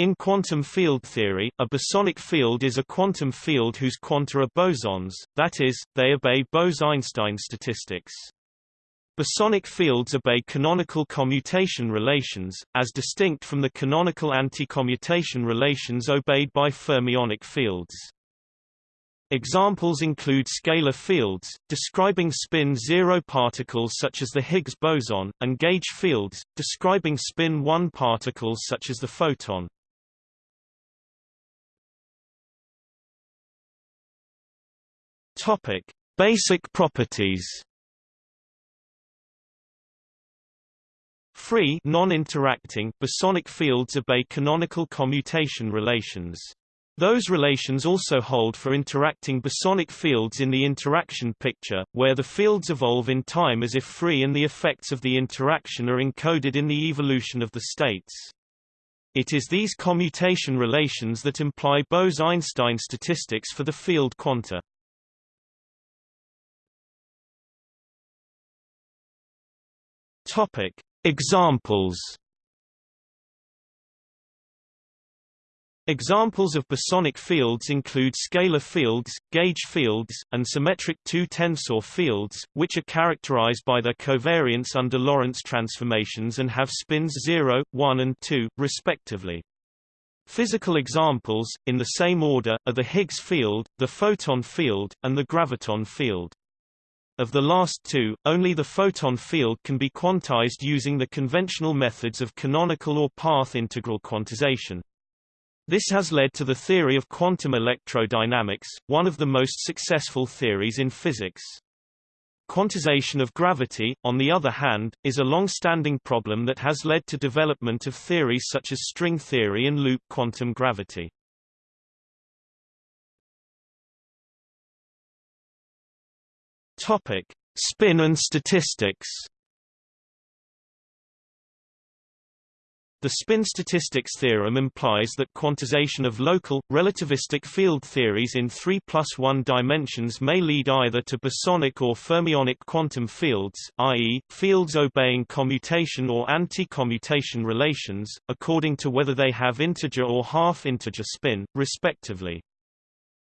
In quantum field theory, a bosonic field is a quantum field whose quanta are bosons, that is, they obey Bose-Einstein statistics. Bosonic fields obey canonical commutation relations, as distinct from the canonical anti-commutation relations obeyed by fermionic fields. Examples include scalar fields, describing spin-zero particles such as the Higgs boson, and gauge fields, describing spin-one particles such as the photon. Topic: Basic properties. Free non-interacting bosonic fields obey canonical commutation relations. Those relations also hold for interacting bosonic fields in the interaction picture, where the fields evolve in time as if free and the effects of the interaction are encoded in the evolution of the states. It is these commutation relations that imply Bose-Einstein statistics for the field quanta. Topic: Examples. Examples of bosonic fields include scalar fields, gauge fields, and symmetric two-tensor fields, which are characterized by their covariance under Lorentz transformations and have spins 0, 1 and 2, respectively. Physical examples, in the same order, are the Higgs field, the photon field, and the graviton field. Of the last two, only the photon field can be quantized using the conventional methods of canonical or path integral quantization. This has led to the theory of quantum electrodynamics, one of the most successful theories in physics. Quantization of gravity, on the other hand, is a long-standing problem that has led to development of theories such as string theory and loop quantum gravity. Topic: Spin and statistics. The spin statistics theorem implies that quantization of local, relativistic field theories in 3 plus 1 dimensions may lead either to bosonic or fermionic quantum fields, i.e., fields obeying commutation or anti-commutation relations, according to whether they have integer or half-integer spin, respectively.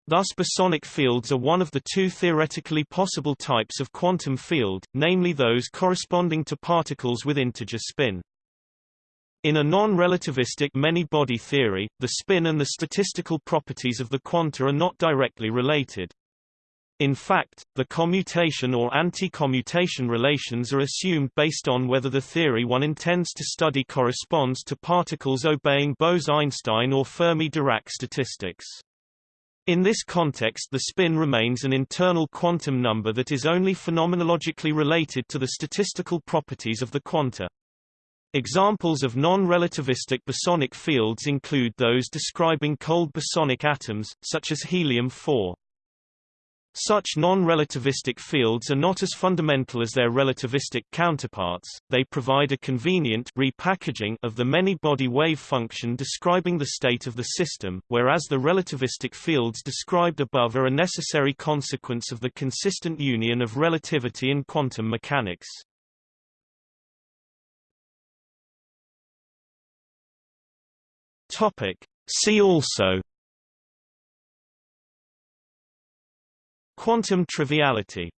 Thus bosonic fields are one of the two theoretically possible types of quantum field, namely those corresponding to particles with integer spin. In a non-relativistic many-body theory, the spin and the statistical properties of the quanta are not directly related. In fact, the commutation or anti-commutation relations are assumed based on whether the theory one intends to study corresponds to particles obeying Bose-Einstein or Fermi-Dirac statistics. In this context the spin remains an internal quantum number that is only phenomenologically related to the statistical properties of the quanta. Examples of non-relativistic bosonic fields include those describing cold bosonic atoms, such as helium-4. Such non-relativistic fields are not as fundamental as their relativistic counterparts, they provide a convenient repackaging of the many-body wave function describing the state of the system, whereas the relativistic fields described above are a necessary consequence of the consistent union of relativity and quantum mechanics. See also Quantum triviality